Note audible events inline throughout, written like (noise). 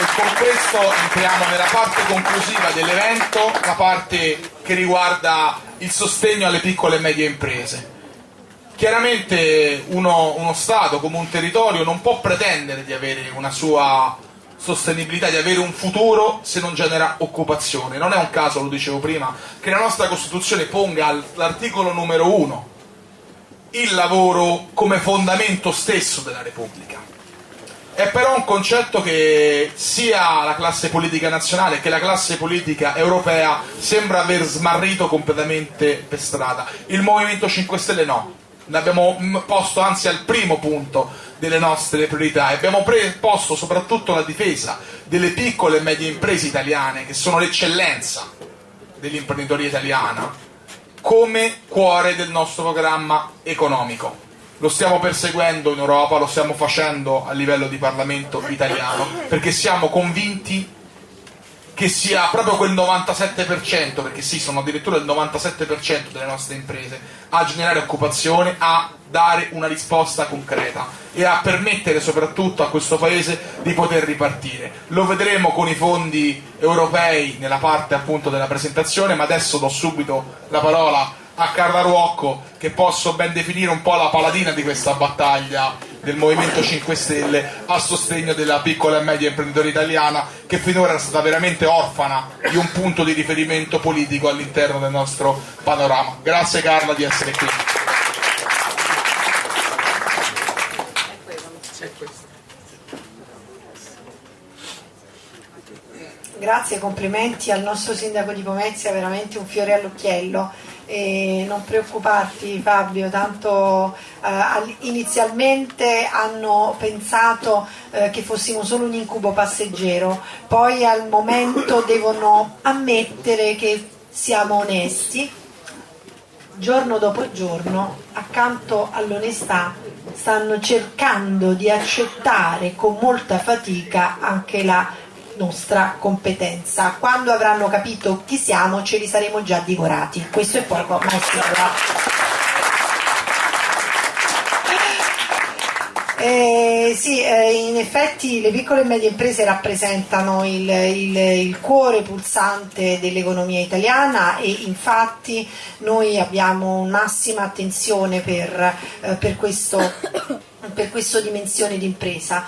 E con questo entriamo nella parte conclusiva dell'evento, la parte che riguarda il sostegno alle piccole e medie imprese. Chiaramente uno, uno Stato come un territorio non può pretendere di avere una sua sostenibilità, di avere un futuro se non genera occupazione. Non è un caso, lo dicevo prima, che la nostra Costituzione ponga all'articolo numero uno il lavoro come fondamento stesso della Repubblica. È però un concetto che sia la classe politica nazionale che la classe politica europea sembra aver smarrito completamente per strada. Il Movimento 5 Stelle no, l'abbiamo posto anzi al primo punto delle nostre priorità e abbiamo posto soprattutto la difesa delle piccole e medie imprese italiane che sono l'eccellenza dell'imprenditoria italiana come cuore del nostro programma economico lo stiamo perseguendo in Europa, lo stiamo facendo a livello di Parlamento italiano, perché siamo convinti che sia proprio quel 97%, perché sì, sono addirittura il 97% delle nostre imprese, a generare occupazione, a dare una risposta concreta e a permettere soprattutto a questo Paese di poter ripartire. Lo vedremo con i fondi europei nella parte appunto della presentazione, ma adesso do subito la parola a Carla Ruocco che posso ben definire un po' la paladina di questa battaglia del Movimento 5 Stelle a sostegno della piccola e media imprenditoria italiana che finora è stata veramente orfana di un punto di riferimento politico all'interno del nostro panorama. Grazie Carla di essere qui. Grazie, complimenti al nostro sindaco di Pomezia, veramente un fiore all'occhiello e non preoccuparti Fabio, tanto eh, inizialmente hanno pensato eh, che fossimo solo un incubo passeggero, poi al momento (coughs) devono ammettere che siamo onesti, giorno dopo giorno, accanto all'onestà, stanno cercando di accettare con molta fatica anche la nostra competenza. Quando avranno capito chi siamo ce li saremo già divorati. Questo è poco, ma è sicuro. Eh, sì, eh, in effetti le piccole e medie imprese rappresentano il, il, il cuore pulsante dell'economia italiana e infatti noi abbiamo massima attenzione per, eh, per, questo, per questa dimensione di impresa.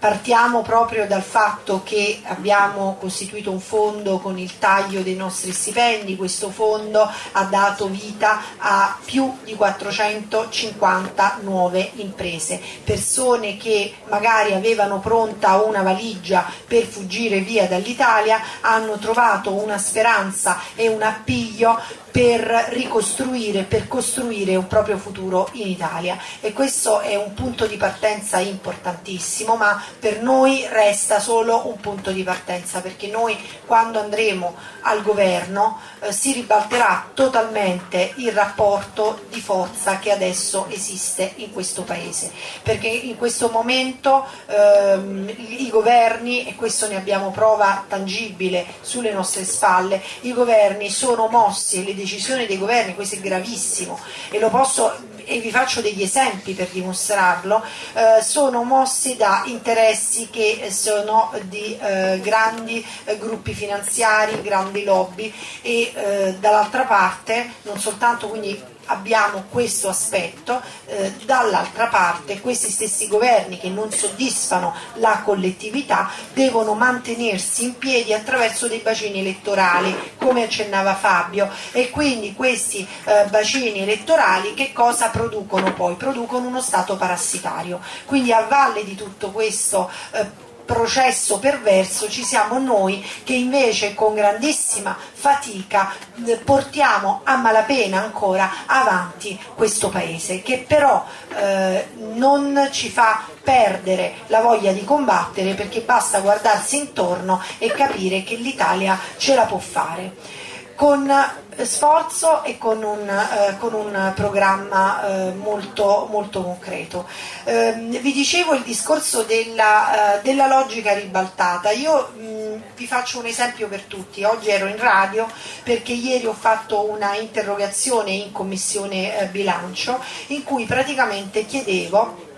Partiamo proprio dal fatto che abbiamo costituito un fondo con il taglio dei nostri stipendi, questo fondo ha dato vita a più di 450 nuove imprese, persone che magari avevano pronta una valigia per fuggire via dall'Italia, hanno trovato una speranza e un appiglio per ricostruire, per costruire un proprio futuro in Italia. E questo è un punto di partenza importantissimo ma per noi resta solo un punto di partenza perché noi quando andremo al governo eh, si ribalterà totalmente il rapporto di forza che adesso esiste in questo paese. Perché in questo momento ehm, i governi e questo ne abbiamo prova tangibile sulle nostre spalle i governi sono mossi le decisioni dei governi, questo è gravissimo e posso e vi faccio degli esempi per dimostrarlo, eh, sono mossi da interessi che sono di eh, grandi eh, gruppi finanziari, grandi lobby e eh, dall'altra parte non soltanto quindi abbiamo questo aspetto, eh, dall'altra parte questi stessi governi che non soddisfano la collettività devono mantenersi in piedi attraverso dei bacini elettorali, come accennava Fabio, e quindi questi eh, bacini elettorali che cosa producono poi? Producono uno Stato parassitario. Quindi a valle di tutto questo eh, processo perverso ci siamo noi che invece con grandissima fatica eh, portiamo a malapena ancora avanti questo paese che però eh, non ci fa perdere la voglia di combattere perché basta guardarsi intorno e capire che l'Italia ce la può fare con sforzo e con un, eh, con un programma eh, molto, molto, concreto. Eh, vi dicevo il discorso della, eh, della logica ribaltata, io mh, vi faccio un esempio per tutti, oggi ero in radio perché ieri ho fatto una interrogazione in commissione eh, bilancio in cui praticamente chiedevo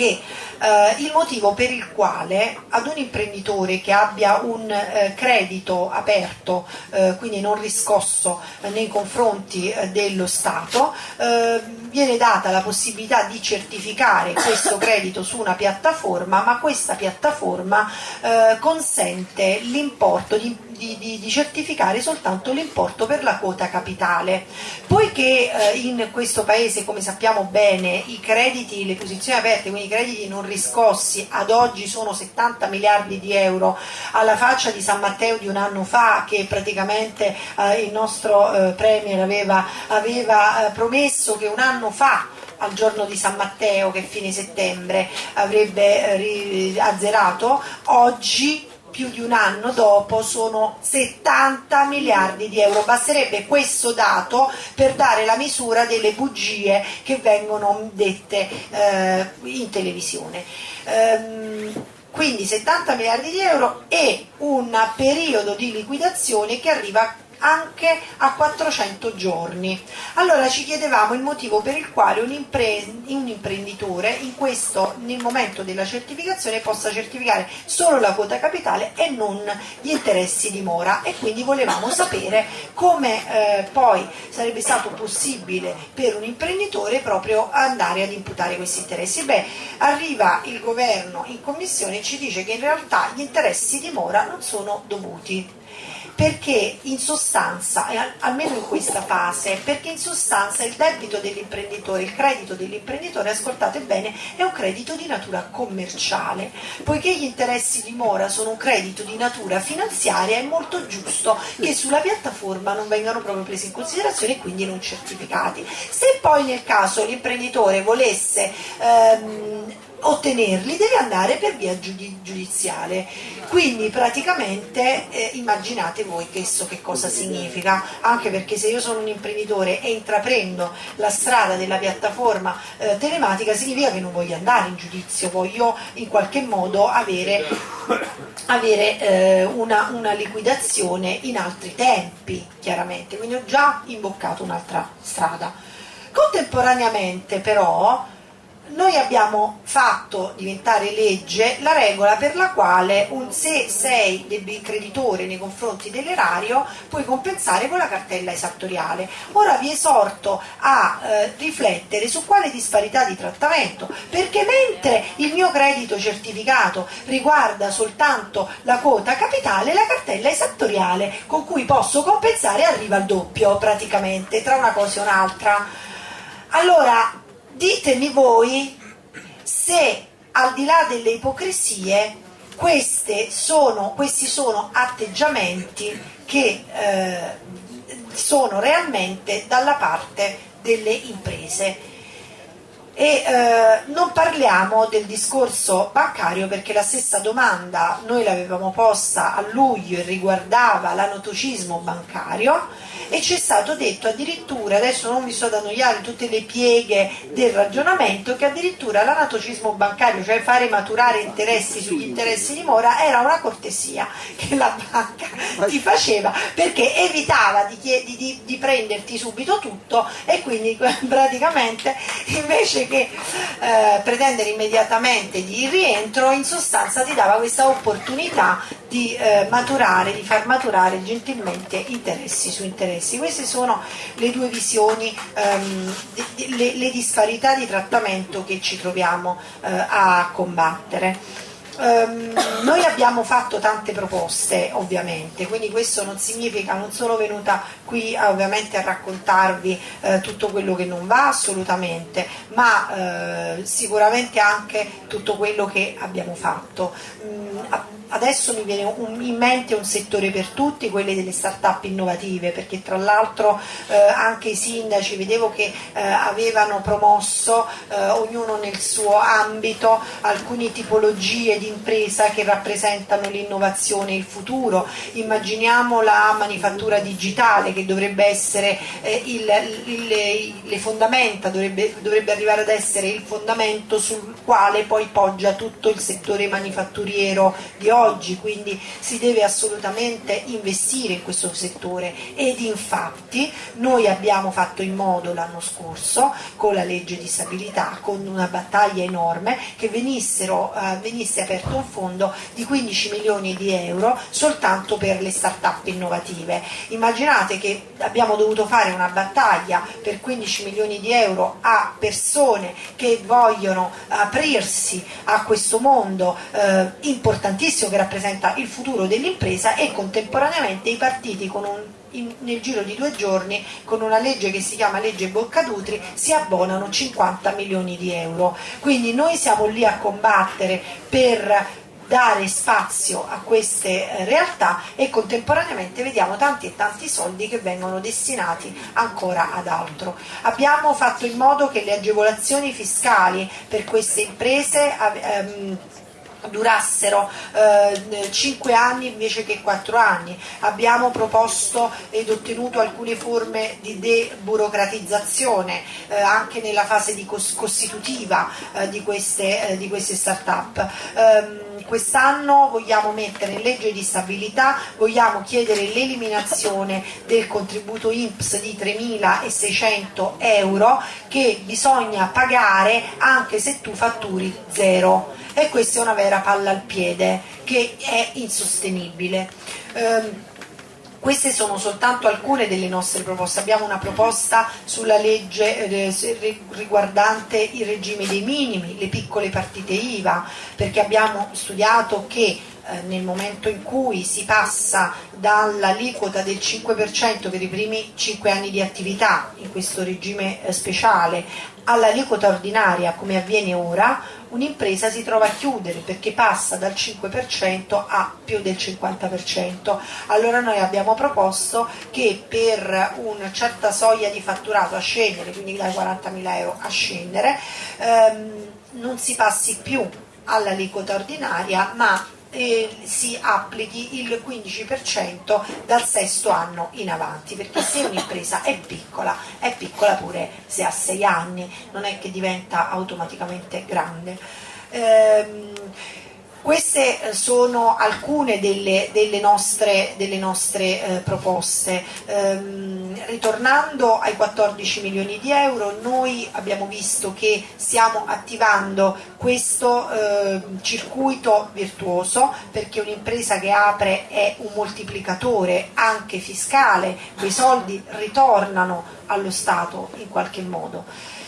che eh, il motivo per il quale ad un imprenditore che abbia un eh, credito aperto, eh, quindi non riscosso eh, nei confronti eh, dello Stato, eh, viene data la possibilità di certificare questo credito su una piattaforma, ma questa piattaforma consente l'importo di di, di, di certificare soltanto l'importo per la quota capitale. Poiché eh, in questo paese, come sappiamo bene, i crediti, le posizioni aperte, quindi i crediti non riscossi ad oggi sono 70 miliardi di euro, alla faccia di San Matteo di un anno fa che praticamente eh, il nostro eh, Premier aveva, aveva eh, promesso che un anno fa al giorno di San Matteo, che fine settembre, avrebbe eh, azzerato, oggi più di un anno dopo sono 70 miliardi di euro. Basterebbe questo dato per dare la misura delle bugie che vengono dette eh, in televisione. Ehm, quindi 70 miliardi di euro e un periodo di liquidazione che arriva anche a 400 giorni. Allora ci chiedevamo il motivo per il quale un, impre un imprenditore in questo, nel momento della certificazione possa certificare solo la quota capitale e non gli interessi di mora e quindi volevamo sapere come eh, poi sarebbe stato possibile per un imprenditore proprio andare ad imputare questi interessi. Beh, arriva il governo in commissione e ci dice che in realtà gli interessi di mora non sono dovuti perché in sostanza, almeno in questa fase, perché in sostanza il debito dell'imprenditore, il credito dell'imprenditore, ascoltate bene, è un credito di natura commerciale, poiché gli interessi di mora sono un credito di natura finanziaria è molto giusto che sulla piattaforma non vengano proprio presi in considerazione e quindi non certificati. Se poi nel caso l'imprenditore volesse ehm, ottenerli deve andare per via giudiziale. Quindi praticamente eh, immaginate voi questo che cosa significa. Anche perché se io sono un imprenditore e intraprendo la strada della piattaforma eh, telematica significa che non voglio andare in giudizio voglio in qualche modo avere, avere eh, una, una liquidazione in altri tempi chiaramente. Quindi ho già imboccato un'altra strada. Contemporaneamente però noi abbiamo fatto diventare legge la regola per la quale un, se sei creditore nei confronti dell'erario puoi compensare con la cartella esattoriale. Ora vi esorto a eh, riflettere su quale disparità di trattamento, perché mentre il mio credito certificato riguarda soltanto la quota capitale, la cartella esattoriale con cui posso compensare arriva al doppio praticamente tra una cosa e un'altra. Allora, ditemi voi se al di là delle ipocrisie sono, questi sono atteggiamenti che eh, sono realmente dalla parte delle imprese. E eh, non parliamo del discorso bancario perché la stessa domanda noi l'avevamo posta a luglio e riguardava l'anotocismo bancario e ci è stato detto addirittura, adesso non vi sto ad annoiare tutte le pieghe del ragionamento, che addirittura l'anatocismo bancario, cioè fare maturare interessi sugli interessi di mora, era una cortesia che la banca ti faceva perché evitava di, di, di prenderti subito tutto e quindi (laughs) praticamente invece che eh, pretendere immediatamente di rientro in sostanza ti dava questa opportunità di eh, maturare, di far maturare gentilmente interessi su interessi. Queste sono le due visioni, ehm, le, le, disparità di trattamento che ci troviamo eh, a combattere. Um, noi abbiamo fatto tante proposte ovviamente, quindi questo non significa, non sono venuta qui ovviamente a raccontarvi eh, tutto quello che non va assolutamente, ma eh, sicuramente anche tutto quello che abbiamo fatto. Mm, adesso mi viene un, in mente un settore per tutti, quelli delle start-up innovative, perché tra l'altro eh, anche i sindaci vedevo che eh, avevano promosso eh, ognuno nel suo ambito alcune tipologie di impresa che rappresentano l'innovazione e il futuro. Immaginiamo la manifattura digitale che dovrebbe essere eh, il, il, le fondamenta, dovrebbe, dovrebbe arrivare ad essere il fondamento sul quale poi poggia tutto il settore manifatturiero di oggi oggi, quindi si deve assolutamente investire in questo settore ed infatti noi abbiamo fatto in modo l'anno scorso con la legge di stabilità, con una battaglia enorme, che venissero, eh, venisse aperto un fondo di 15 milioni di euro soltanto per le start-up innovative. Immaginate che abbiamo dovuto fare una battaglia per 15 milioni di euro a persone che vogliono aprirsi a questo mondo eh, importantissimo che rappresenta il futuro dell'impresa e contemporaneamente i partiti con un in, nel giro di due giorni con una legge che si chiama legge Boccadutri si abbonano 50 milioni di euro quindi noi siamo lì a combattere per dare spazio a queste eh, realtà e contemporaneamente vediamo tanti e tanti soldi che vengono destinati ancora ad altro. Abbiamo fatto in modo che le agevolazioni fiscali per queste imprese ehm, durassero eh, 5 anni invece che 4 anni. Abbiamo proposto ed ottenuto alcune forme di deburocratizzazione eh, anche nella fase costitutiva eh, di, queste, eh, di queste start-up. Um, quest'anno vogliamo mettere in legge di stabilità, vogliamo chiedere l'eliminazione del contributo INPS di 3.600 euro che bisogna pagare anche se tu fatturi zero e questa è una vera palla al piede che è insostenibile. Um, queste sono soltanto alcune delle nostre proposte, abbiamo una proposta sulla legge eh, riguardante il regime dei minimi, le piccole partite IVA, perché abbiamo studiato che eh, nel momento in cui si passa dall'aliquota del 5% per i primi 5 anni di attività in questo regime eh, speciale all'aliquota ordinaria come avviene ora, un'impresa si trova a chiudere perché passa dal 5% a più del 50%. Allora noi abbiamo proposto che per una certa soglia di fatturato a scendere, quindi dai 40.000 euro a scendere, ehm, non si passi più all'aliquota ordinaria ma eh, si applichi il 15% dal sesto anno in avanti, perché se un'impresa è piccola, è piccola pure se ha 6 anni, non è che diventa automaticamente grande. Ehm, queste eh, sono alcune delle, delle nostre, delle nostre eh, proposte. Ehm, ritornando ai 14 milioni di euro, noi abbiamo visto che stiamo attivando questo eh, circuito virtuoso perché un'impresa che apre è un moltiplicatore anche fiscale, quei soldi ritornano allo Stato in qualche modo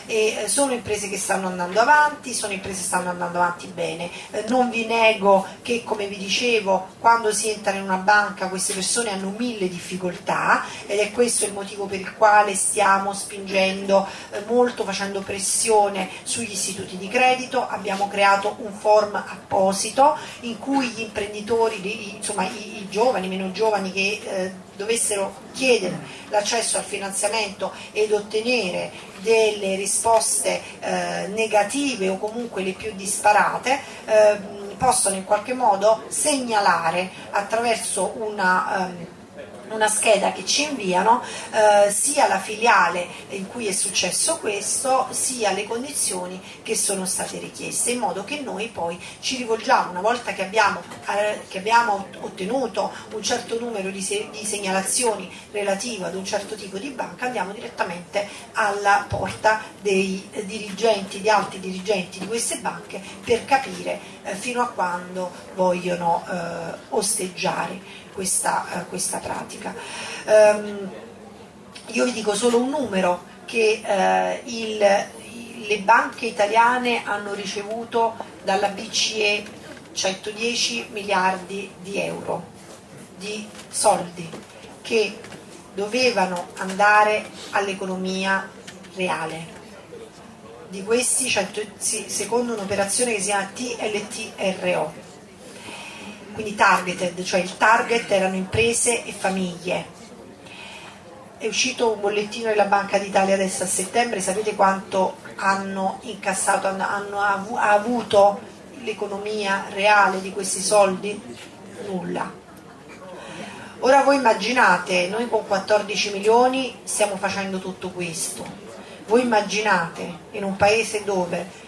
e eh, sono imprese che stanno andando avanti, sono imprese che stanno andando avanti bene. Eh, non vi nego che, come vi dicevo, quando si entra in una banca queste persone hanno mille difficoltà ed è questo il motivo per il quale stiamo spingendo eh, molto, facendo pressione sugli istituti di credito. Abbiamo creato un form apposito in cui gli imprenditori, insomma i, i giovani, meno giovani che eh, dovessero chiedere l'accesso al finanziamento ed ottenere delle risposte eh, negative o comunque le più disparate eh, possono in qualche modo segnalare attraverso una um, una scheda che ci inviano eh, sia la filiale in cui è successo questo sia le condizioni che sono state richieste in modo che noi poi ci rivolgiamo una volta che abbiamo, eh, che abbiamo ottenuto un certo numero di, se, di segnalazioni relative ad un certo tipo di banca andiamo direttamente alla porta dei dirigenti, di alti dirigenti di queste banche per capire eh, fino a quando vogliono eh, osteggiare questa, uh, questa pratica. Um, io vi dico solo un numero che uh, il, le banche italiane hanno ricevuto dalla BCE 110 miliardi di euro di soldi che dovevano andare all'economia reale. Di questi, secondo un'operazione che si chiama TLTRO, quindi targeted, cioè il target erano imprese e famiglie. È uscito un bollettino della Banca d'Italia adesso a settembre, sapete quanto hanno incassato, hanno, hanno av avuto l'economia reale di questi soldi? Nulla. Ora voi immaginate, noi con 14 milioni stiamo facendo tutto questo. Voi immaginate in un paese dove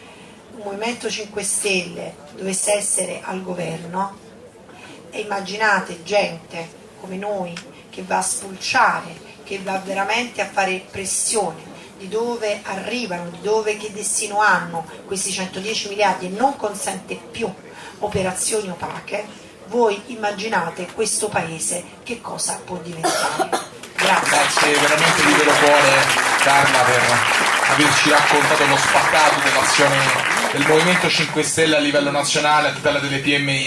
un Movimento 5 Stelle dovesse essere al governo, e immaginate gente come noi che va a spulciare, che va veramente a fare pressione di dove arrivano, di dove che destino hanno questi 110 miliardi e non consente più operazioni opache, voi immaginate questo paese che cosa può diventare. Grazie. Grazie veramente di vero cuore Carla per averci raccontato lo spaccato dell'azione del Movimento 5 Stelle a livello nazionale a tutela delle PMI.